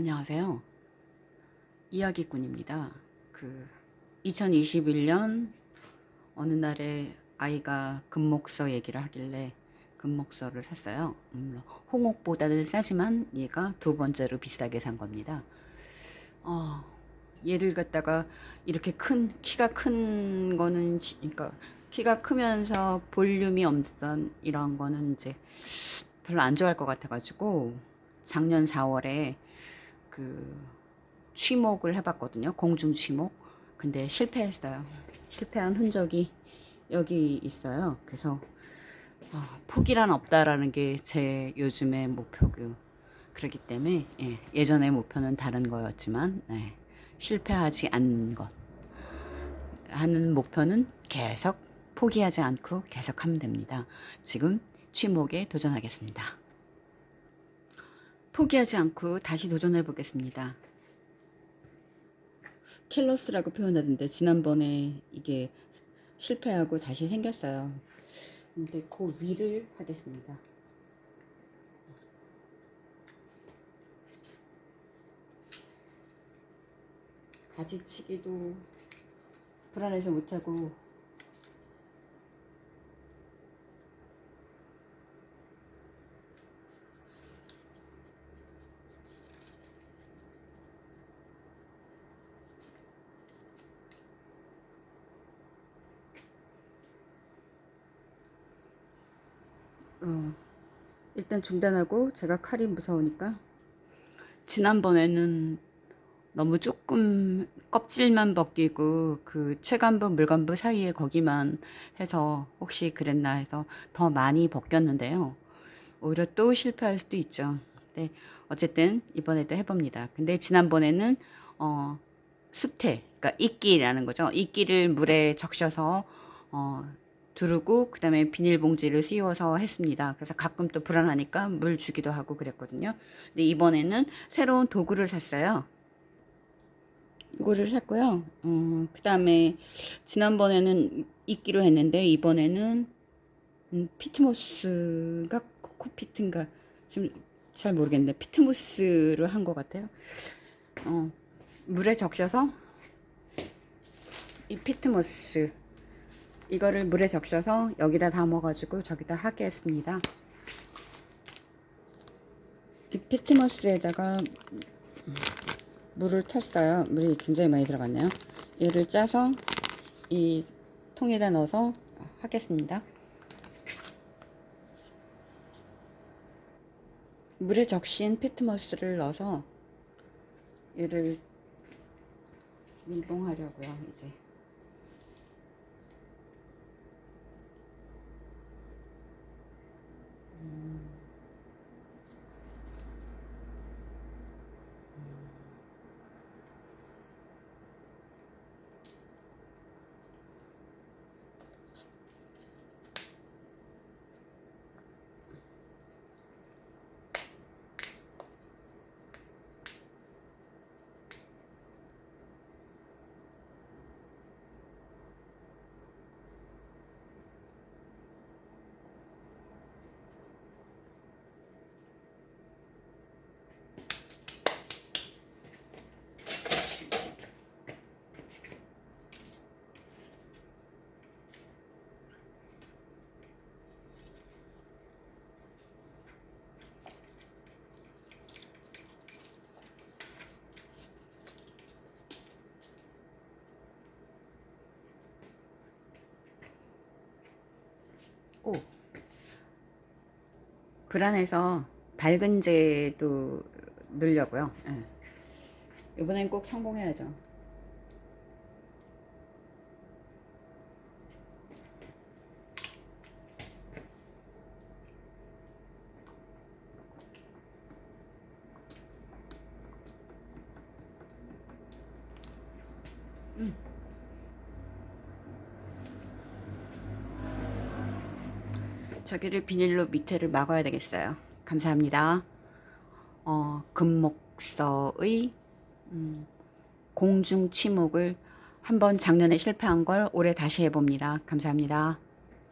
안녕하세요. 이야기꾼입니다. 그 2021년 어느 날에 아이가 금목서 얘기를 하길래 금목서를 샀어요. 음, 홍옥보다는 싸지만 얘가 두 번째로 비싸게 산 겁니다. 어, 얘를 갖다가 이렇게 큰 키가 큰 거는 그러니까 키가 크면서 볼륨이 없던 이런 거는 이제 별로 안 좋아할 것 같아 가지고 작년 4월에 그 취목을 해봤거든요. 공중 취목. 근데 실패했어요. 실패한 흔적이 여기 있어요. 그래서 어, 포기란 없다라는 게 제 요즘의 목표고 그렇기 때문에 예, 전의 목표는 다른 거였지만 예, 실패하지 않는 것 하는 목표는 계속 포기하지 않고 계속 하면 됩니다. 지금 취목에 도전하겠습니다. 포기하지 않고 다시 도전해 보겠습니다. 킬러스라고 표현하던데 지난번에 이게 실패하고 다시 생겼어요. 근데 그 위를 하겠습니다. 가지치기도 불안해서 못하고 어, 일단 중단하고 제가 칼이 무서우니까. 지난번에는 너무 조금 껍질만 벗기고 그 최간부 물간부 사이에 거기만 해서 혹시 그랬나 해서 더 많이 벗겼는데요. 오히려 또 실패할 수도 있죠. 네, 어쨌든 이번에도 해봅니다. 근데 지난번에는 어, 숲태 그러니까 이끼라는 거죠. 이끼를 물에 적셔서 어, 두르고 그 다음에 비닐봉지를 씌워서 했습니다. 그래서 가끔 또 불안하니까 물 주기도 하고 그랬거든요. 근데 이번에는 새로운 도구를 샀어요. 이거를 샀고요. 음, 그 다음에 지난번에는 이끼로 했는데 이번에는 음, 피트모스가 코코피트인가 지금 잘 모르겠는데 피트모스로 한것 같아요. 어, 물에 적셔서 이 피트모스 이거를 물에 적셔서 여기다 담아가지고 저기다 하겠습니다. 이 피트머스에다가 물을 탔어요. 물이 굉장히 많이 들어갔네요. 얘를 짜서 이 통에다 넣어서 하겠습니다. 물에 적신 피트머스를 넣어서 얘를 밀봉하려고요. 이제 오 불안해서 밝은제도 넣으려고요 네. 이번엔 꼭 성공해야죠 저기를 비닐로 밑에를 막아야 되겠어요. 감사합니다. 어, 금목서의 음, 공중 치목을 한번 작년에 실패한 걸 올해 다시 해봅니다. 감사합니다.